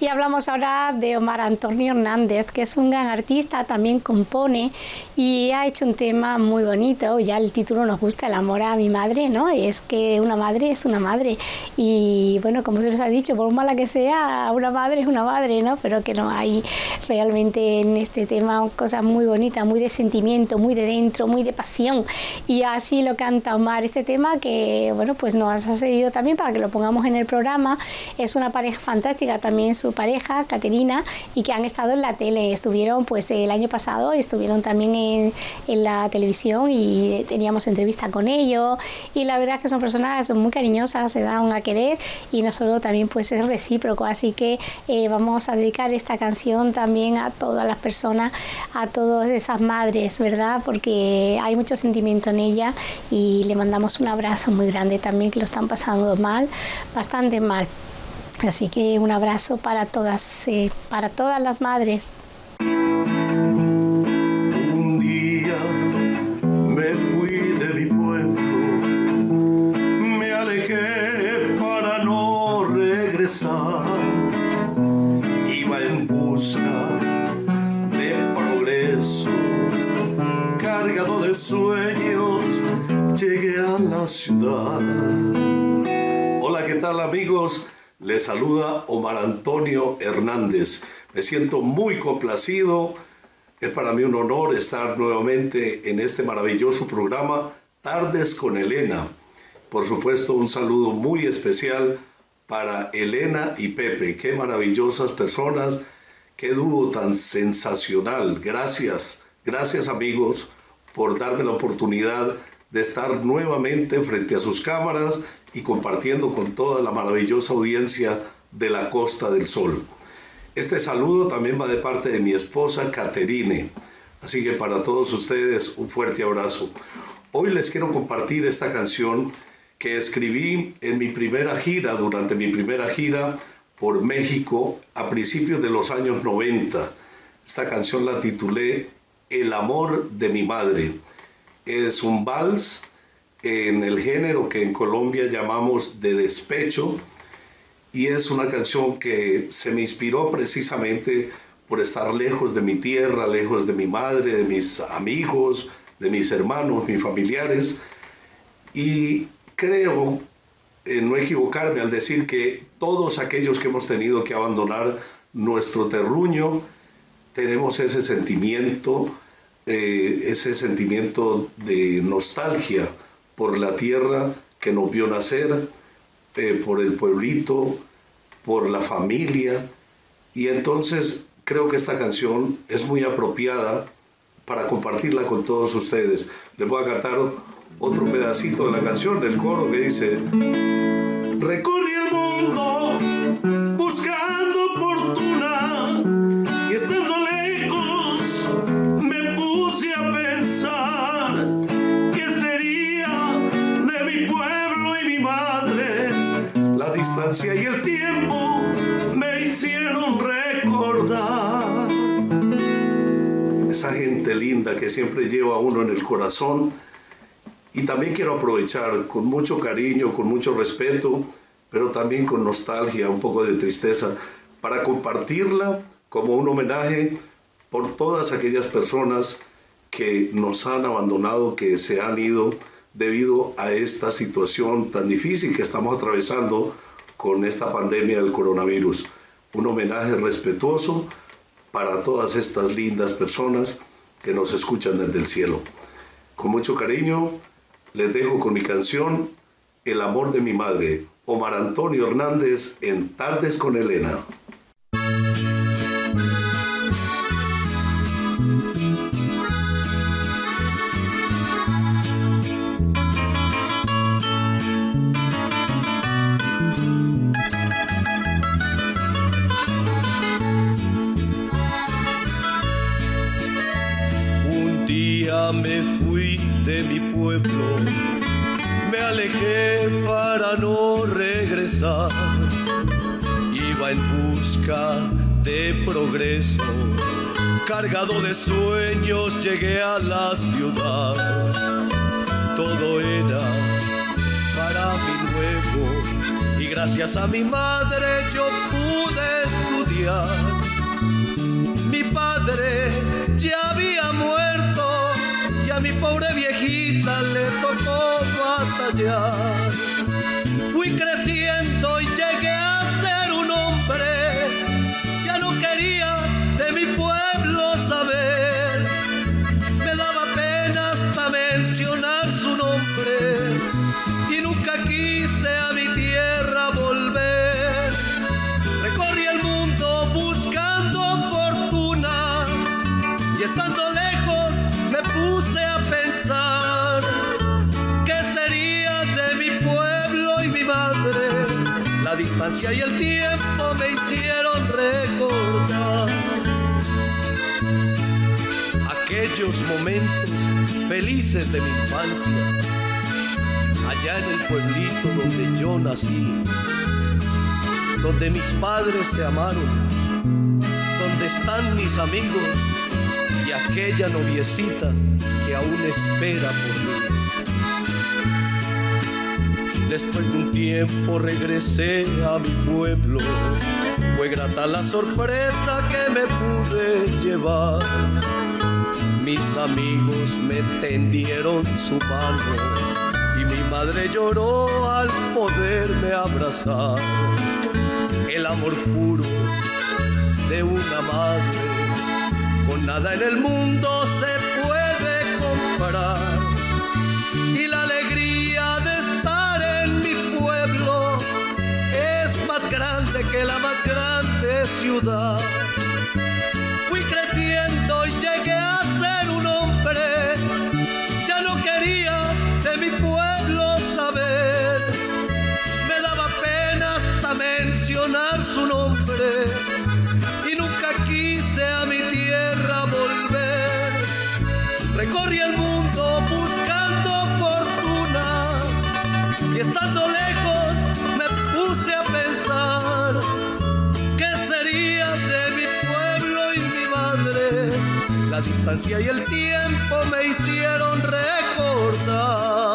Y hablamos ahora de Omar Antonio Hernández, que es un gran artista, también compone y ha hecho un tema muy bonito. Ya el título nos gusta, el amor a mi madre, ¿no? Es que una madre es una madre. Y bueno, como se les ha dicho, por mala que sea, una madre es una madre, ¿no? Pero que no hay realmente en este tema cosas muy bonitas, muy de sentimiento, muy de dentro, muy de pasión. Y así lo canta Omar. Este tema que, bueno, pues nos ha sucedido también para que lo pongamos en el programa. Es una pareja fantástica también su pareja, Caterina, y que han estado en la tele. Estuvieron pues el año pasado, estuvieron también en, en la televisión y teníamos entrevista con ellos. Y la verdad es que son personas muy cariñosas, se dan a querer y no solo también pues es recíproco. Así que eh, vamos a dedicar esta canción también a todas las personas, a todas esas madres, ¿verdad? Porque hay mucho sentimiento en ella y le mandamos un abrazo muy grande también que lo están pasando mal, bastante mal. Así que un abrazo para todas, eh, para todas las madres. Un día me fui de mi pueblo, me alejé para no regresar. Iba en busca de progreso, cargado de sueños, llegué a la ciudad. Hola, ¿qué tal amigos? Les saluda Omar Antonio Hernández. Me siento muy complacido. Es para mí un honor estar nuevamente en este maravilloso programa Tardes con Elena. Por supuesto, un saludo muy especial para Elena y Pepe. Qué maravillosas personas. Qué dúo tan sensacional. Gracias, gracias amigos por darme la oportunidad de estar nuevamente frente a sus cámaras y compartiendo con toda la maravillosa audiencia de la Costa del Sol. Este saludo también va de parte de mi esposa Caterine. Así que para todos ustedes un fuerte abrazo. Hoy les quiero compartir esta canción que escribí en mi primera gira, durante mi primera gira por México a principios de los años 90. Esta canción la titulé El amor de mi madre. Es un vals en el género que en Colombia llamamos de despecho y es una canción que se me inspiró precisamente por estar lejos de mi tierra, lejos de mi madre, de mis amigos, de mis hermanos, mis familiares y creo en no equivocarme al decir que todos aquellos que hemos tenido que abandonar nuestro terruño tenemos ese sentimiento, eh, ese sentimiento de nostalgia por la tierra que nos vio nacer, eh, por el pueblito, por la familia. Y entonces creo que esta canción es muy apropiada para compartirla con todos ustedes. Les voy a cantar otro pedacito de la canción, del coro que dice, recorre el mundo recordar esa gente linda que siempre lleva a uno en el corazón. Y también quiero aprovechar con mucho cariño, con mucho respeto, pero también con nostalgia, un poco de tristeza, para compartirla como un homenaje por todas aquellas personas que nos han abandonado, que se han ido debido a esta situación tan difícil que estamos atravesando con esta pandemia del coronavirus. Un homenaje respetuoso para todas estas lindas personas que nos escuchan desde el cielo. Con mucho cariño les dejo con mi canción El amor de mi madre, Omar Antonio Hernández en Tardes con Elena. mi pueblo, me alejé para no regresar. Iba en busca de progreso, cargado de sueños llegué a la ciudad. Todo era para mi nuevo y gracias a mi madre yo pude estudiar. Mi padre ya había muerto pobre viejita le tocó batallar. Fui Y el tiempo me hicieron recordar aquellos momentos felices de mi infancia, allá en el pueblito donde yo nací, donde mis padres se amaron, donde están mis amigos y aquella noviecita que aún espera por mí. Después de un tiempo regresé a mi pueblo. Fue grata la sorpresa que me pude llevar. Mis amigos me tendieron su mano y mi madre lloró al poderme abrazar. El amor puro de una madre con nada en el mundo se Fui creciendo y llegué a ser un hombre, ya no quería de mi pueblo saber. Me daba pena hasta mencionar su nombre y nunca quise a mi tierra volver. Recorrí el mundo buscando fortuna y estando lejos La distancia y el tiempo me hicieron recordar.